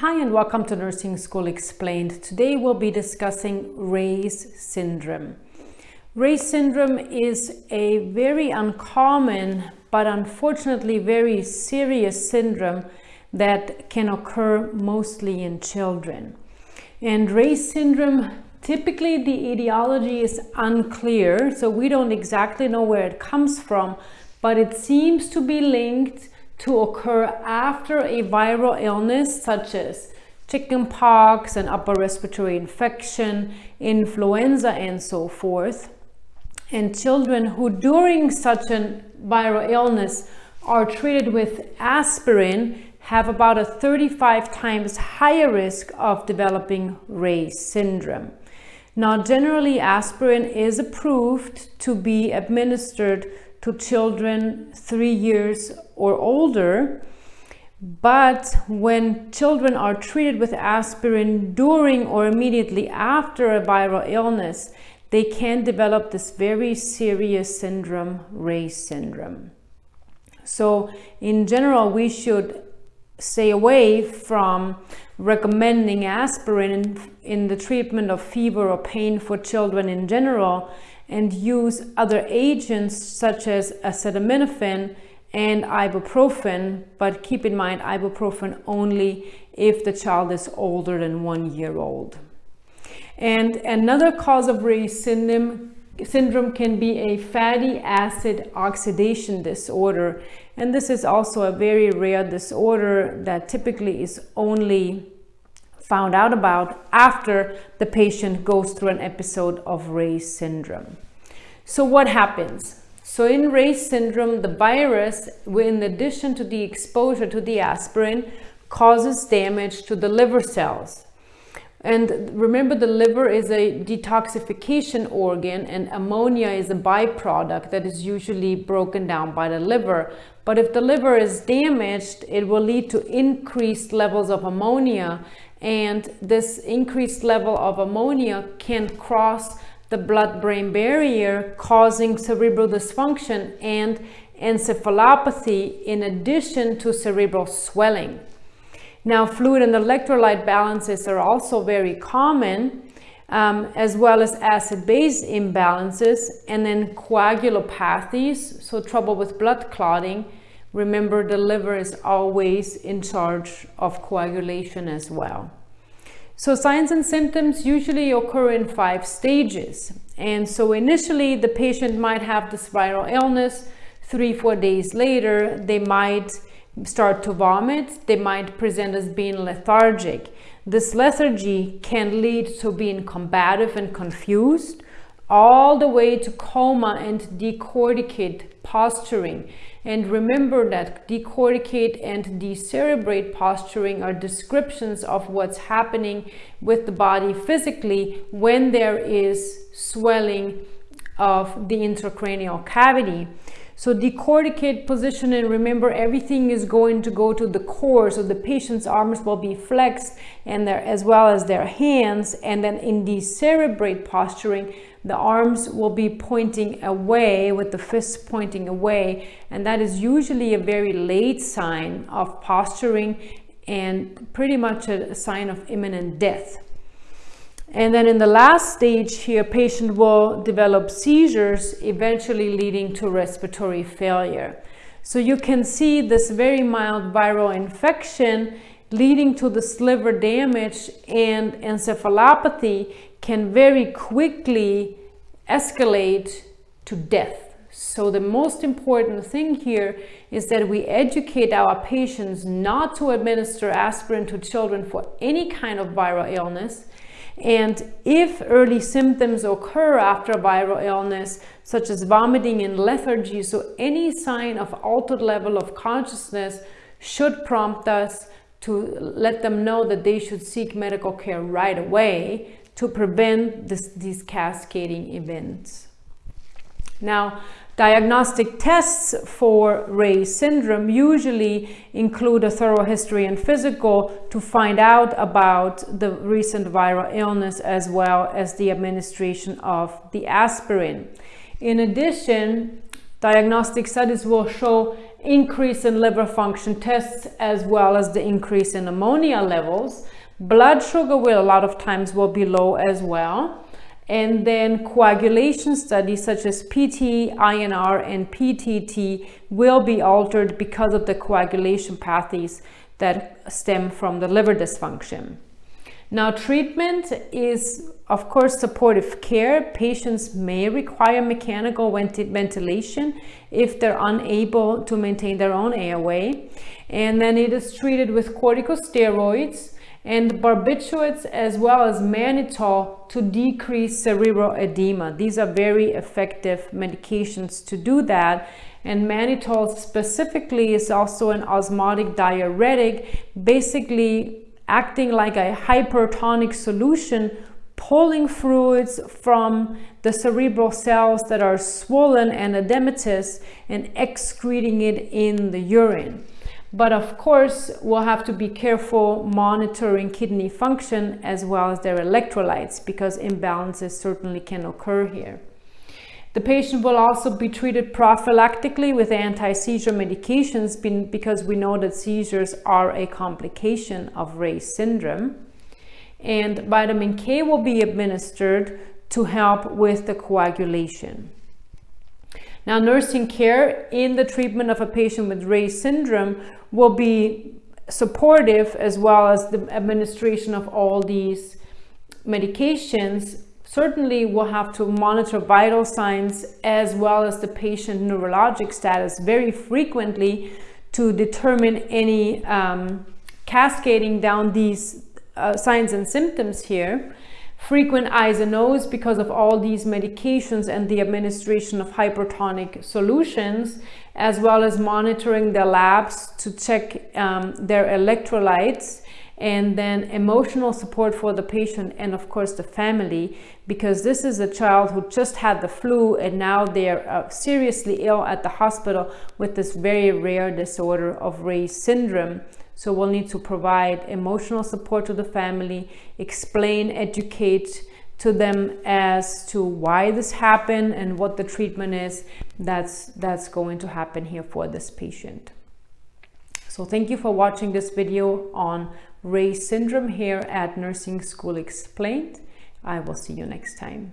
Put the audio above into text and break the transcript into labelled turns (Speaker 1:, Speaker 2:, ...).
Speaker 1: Hi and welcome to Nursing School Explained. Today we'll be discussing Reye's syndrome. Reye's syndrome is a very uncommon but unfortunately very serious syndrome that can occur mostly in children. And Reye's syndrome, typically the etiology is unclear, so we don't exactly know where it comes from, but it seems to be linked to occur after a viral illness such as chickenpox and upper respiratory infection, influenza and so forth. And children who during such a viral illness are treated with aspirin have about a 35 times higher risk of developing Reye's syndrome. Now, generally aspirin is approved to be administered to children three years or older. But when children are treated with aspirin during or immediately after a viral illness, they can develop this very serious syndrome, Reye's syndrome. So in general, we should stay away from recommending aspirin in, in the treatment of fever or pain for children in general and use other agents such as acetaminophen and ibuprofen, but keep in mind ibuprofen only if the child is older than one year old. And another cause of Reye's syndrome, syndrome can be a fatty acid oxidation disorder. And this is also a very rare disorder that typically is only found out about after the patient goes through an episode of Reye's syndrome. So what happens? So in Reye's syndrome, the virus, in addition to the exposure to the aspirin, causes damage to the liver cells. And remember, the liver is a detoxification organ and ammonia is a byproduct that is usually broken down by the liver. But if the liver is damaged, it will lead to increased levels of ammonia and this increased level of ammonia can cross the blood-brain barrier causing cerebral dysfunction and encephalopathy in addition to cerebral swelling. Now fluid and electrolyte balances are also very common um, as well as acid-base imbalances and then coagulopathies, so trouble with blood clotting. Remember the liver is always in charge of coagulation as well. So signs and symptoms usually occur in five stages. And so initially the patient might have the viral illness. Three, four days later, they might start to vomit. They might present as being lethargic. This lethargy can lead to being combative and confused all the way to coma and decorticate posturing. And remember that decorticate and decerebrate posturing are descriptions of what's happening with the body physically when there is swelling of the intracranial cavity. So decorticate position and remember everything is going to go to the core. So the patient's arms will be flexed and their, as well as their hands. And then in decerebrate posturing, the arms will be pointing away with the fists pointing away. And that is usually a very late sign of posturing and pretty much a sign of imminent death. And then in the last stage here, patient will develop seizures, eventually leading to respiratory failure. So you can see this very mild viral infection leading to this liver damage and encephalopathy can very quickly escalate to death. So the most important thing here is that we educate our patients not to administer aspirin to children for any kind of viral illness and if early symptoms occur after a viral illness, such as vomiting and lethargy, so any sign of altered level of consciousness should prompt us to let them know that they should seek medical care right away to prevent this, these cascading events. Now, Diagnostic tests for Reye syndrome usually include a thorough history and physical to find out about the recent viral illness as well as the administration of the aspirin. In addition, diagnostic studies will show increase in liver function tests as well as the increase in ammonia levels. Blood sugar will a lot of times will be low as well. And then coagulation studies such as PT, INR, and PTT will be altered because of the coagulation pathways that stem from the liver dysfunction. Now, treatment is, of course, supportive care. Patients may require mechanical ventilation if they're unable to maintain their own airway. And then it is treated with corticosteroids and barbiturates as well as mannitol to decrease cerebral edema. These are very effective medications to do that. And mannitol specifically is also an osmotic diuretic, basically acting like a hypertonic solution pulling fluids from the cerebral cells that are swollen and edematous and excreting it in the urine. But of course, we'll have to be careful monitoring kidney function as well as their electrolytes because imbalances certainly can occur here. The patient will also be treated prophylactically with anti-seizure medications because we know that seizures are a complication of Reye's syndrome. And vitamin K will be administered to help with the coagulation. Now, nursing care in the treatment of a patient with Reye syndrome will be supportive as well as the administration of all these medications certainly we'll have to monitor vital signs as well as the patient neurologic status very frequently to determine any um, cascading down these uh, signs and symptoms here. Frequent I's and O's because of all these medications and the administration of hypertonic solutions, as well as monitoring the labs to check um, their electrolytes and then emotional support for the patient and of course the family because this is a child who just had the flu and now they're uh, seriously ill at the hospital with this very rare disorder of Reye's syndrome. So we'll need to provide emotional support to the family, explain, educate to them as to why this happened and what the treatment is that's that's going to happen here for this patient. So thank you for watching this video on Reye syndrome here at Nursing School Explained. I will see you next time.